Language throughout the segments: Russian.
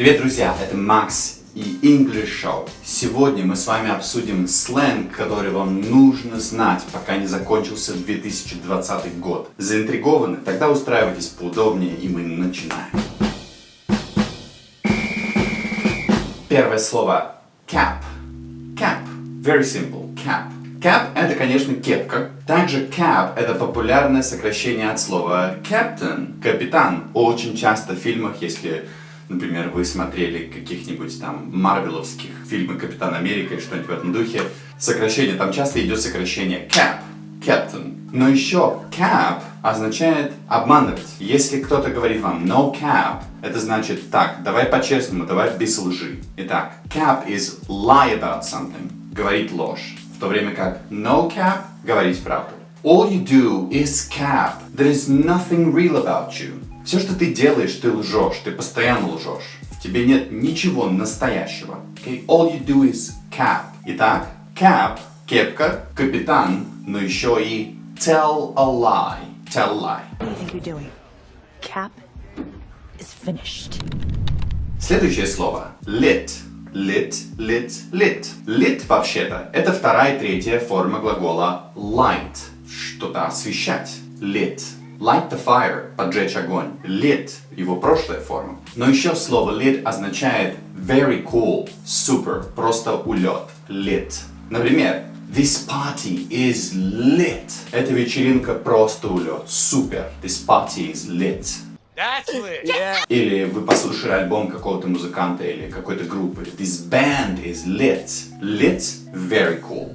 Привет, друзья! Это Макс и English Show. Сегодня мы с вами обсудим сленг, который вам нужно знать, пока не закончился 2020 год. Заинтригованы? Тогда устраивайтесь поудобнее, и мы начинаем. Первое слово cap. Cap. Very simple. Cap. Cap это, конечно, кепка. Также cap это популярное сокращение от слова captain, капитан. Очень часто в фильмах, если Например, вы смотрели каких-нибудь там марвеловских фильмы Капитан Америка и что-нибудь в этом духе. Сокращение, там часто идет сокращение cap, captain. Но еще cap означает обманывать. Если кто-то говорит вам no cap, это значит так, давай по-честному, давай без лжи. Итак, cap is lie about something, говорить ложь. В то время как no cap, говорить правду. All you do is cap. There is nothing real about you. Все, что ты делаешь, ты лжешь, ты постоянно лжешь. В тебе нет ничего настоящего. Okay? All you do is cap. Итак, cap, кепка, капитан, но еще и tell a lie. Tell a lie. What do you think you're doing? Cap is finished. Следующее слово. Lit. Lit, lit, lit. Lit, вообще-то, это вторая и третья форма глагола light. Что-то освещать. Lit. Light the fire – поджечь огонь. Lit – его прошлая форма. Но еще слово lit означает very cool, super, просто улет. Lit. Например, This party is lit. Эта вечеринка просто улет. Супер. This party is lit. That's lit. Yeah. Или вы послушали альбом какого-то музыканта или какой-то группы. This band is lit. Lit – very cool.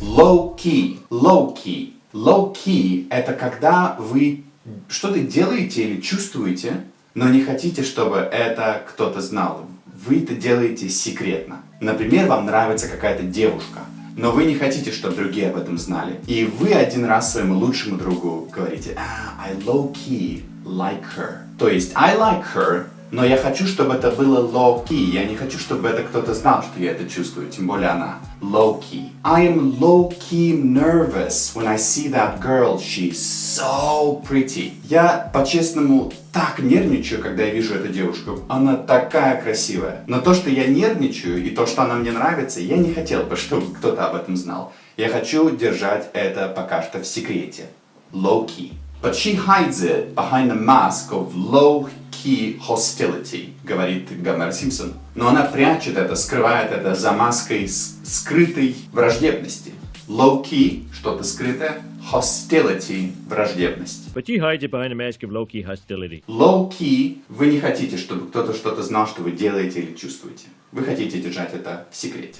Low key. Low key. Low key – это когда вы что-то делаете или чувствуете, но не хотите, чтобы это кто-то знал. Вы это делаете секретно. Например, вам нравится какая-то девушка, но вы не хотите, чтобы другие об этом знали. И вы один раз своему лучшему другу говорите, ah, I low key like her. То есть, I like her, но я хочу, чтобы это было low-key. Я не хочу, чтобы это кто-то знал, что я это чувствую, тем более она. Low-key. I am low-key nervous when I see that girl. She's so pretty. Я, по-честному, так нервничаю, когда я вижу эту девушку. Она такая красивая. Но то, что я нервничаю, и то, что она мне нравится, я не хотел бы, чтобы кто-то об этом знал. Я хочу держать это пока что в секрете. Low-key. But she hides it behind a mask of low-key hostility, говорит Гомер Симпсон. Но она прячет это, скрывает это за маской скрытой враждебности. Low-key, что-то скрытое, hostility, враждебность. But you hide it behind a mask of low-key hostility. Low-key, вы не хотите, чтобы кто-то что-то знал, что вы делаете или чувствуете. Вы хотите держать это в секрете.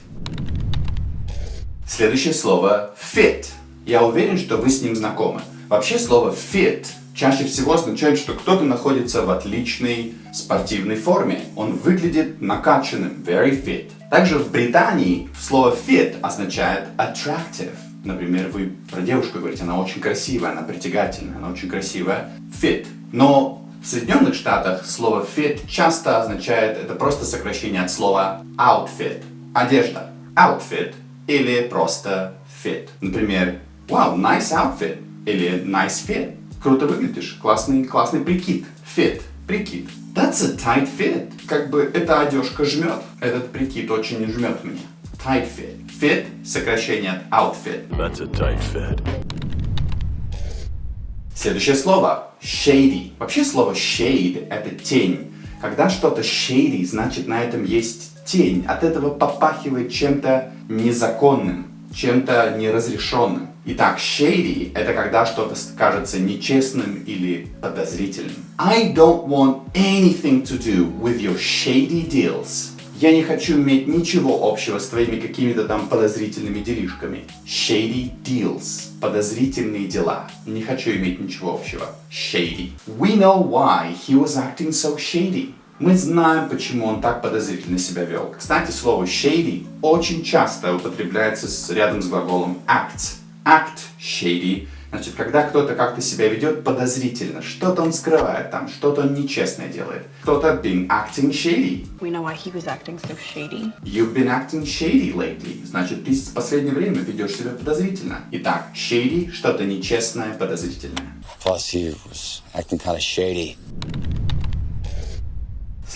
Следующее слово fit. Я уверен, что вы с ним знакомы. Вообще слово fit чаще всего означает, что кто-то находится в отличной спортивной форме. Он выглядит накачанным, very fit. Также в Британии слово fit означает attractive. Например, вы про девушку говорите, она очень красивая, она притягательная, она очень красивая. Fit. Но в Соединенных Штатах слово fit часто означает, это просто сокращение от слова outfit. Одежда. Outfit. Или просто fit. Например, wow, nice outfit. Или nice fit. Круто выглядишь. Классный, классный прикид. Fit. Прикид. That's a tight fit. Как бы эта одежка жмет. Этот прикид очень жмет мне. Tight fit. Fit – сокращение от outfit. That's a tight fit. Следующее слово – shady. Вообще слово shade – это тень. Когда что-то shady, значит на этом есть тень. От этого попахивает чем-то незаконным, чем-то неразрешенным. Итак, shady – это когда что-то кажется нечестным или подозрительным. I don't want anything to do with your shady deals. Я не хочу иметь ничего общего с твоими какими-то там подозрительными делишками. Shady deals. Подозрительные дела. Не хочу иметь ничего общего. Shady. We know why he was acting so shady. Мы знаем, почему он так подозрительно себя вел. Кстати, слово shady очень часто употребляется с, рядом с глаголом act act shady, значит, когда кто-то как-то себя ведет подозрительно, что-то он скрывает там, что-то он нечестное делает. Кто-то been acting shady. We know why he was acting so shady. You've been acting shady lately. Значит, ты в последнее время ведешь себя подозрительно. Итак, shady – что-то нечестное, подозрительное. Plus, he was acting kind of shady.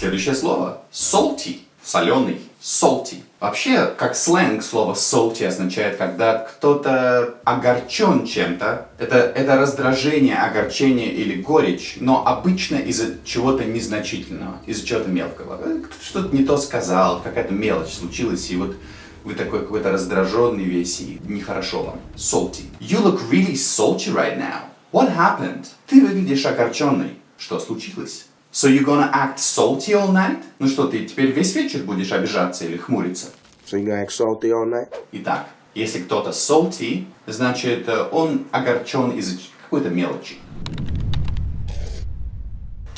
Следующее слово salty, соленый, salty. Вообще, как сленг, слово salty означает, когда кто-то огорчен чем-то. Это, это раздражение, огорчение или горечь, но обычно из-за чего-то незначительного, из-за чего-то мелкого. Что-то не то сказал, какая-то мелочь случилась, и вот вы такой какой-то раздраженный весь, и нехорошо вам. Salty. You look really salty right now. What happened? Ты выглядишь огорченный. Что случилось? So you're gonna act salty all night? Ну что, ты теперь весь вечер будешь обижаться или хмуриться? So you gonna act salty all night? Итак, если кто-то salty, значит э, он огорчен из-за какой-то мелочи.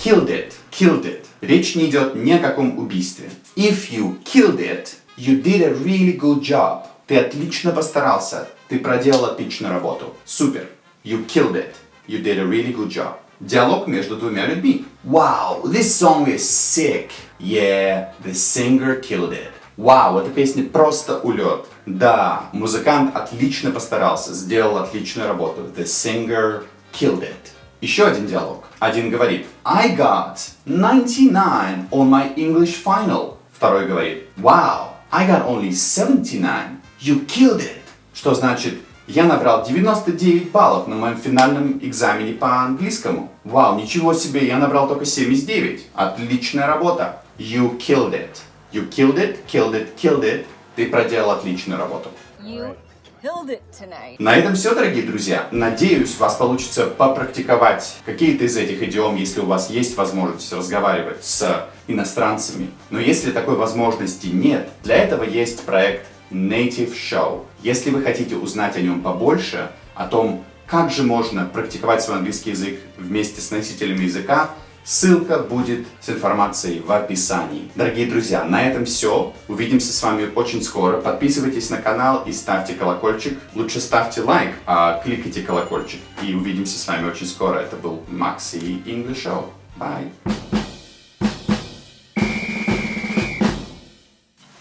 Killed it, killed it. Речь не идет ни о каком убийстве. If you killed it, you did a really good job. Ты отлично постарался. Ты проделал отличную работу. Супер. You killed it. You did a really good job. Диалог между двумя людьми. Wow, this song is sick. Yeah, the singer killed it. Вау, эта песня просто улет. Да, музыкант отлично постарался, сделал отличную работу. The singer killed it. Еще один диалог. Один говорит I got 99 on my English final. Второй говорит Wow, I got only 79. You killed it. Что значит я набрал 99 баллов на моем финальном экзамене по английскому. Вау, ничего себе, я набрал только 79. Отличная работа. You killed it. You killed it, killed it, killed it. Ты проделал отличную работу. You. На этом все, дорогие друзья. Надеюсь, у вас получится попрактиковать какие-то из этих идиом, если у вас есть возможность разговаривать с иностранцами. Но если такой возможности нет, для этого есть проект Native Show. Если вы хотите узнать о нем побольше, о том, как же можно практиковать свой английский язык вместе с носителями языка, ссылка будет с информацией в описании. Дорогие друзья, на этом все. Увидимся с вами очень скоро. Подписывайтесь на канал и ставьте колокольчик. Лучше ставьте лайк, а кликайте колокольчик. И увидимся с вами очень скоро. Это был Макс English Show. Bye!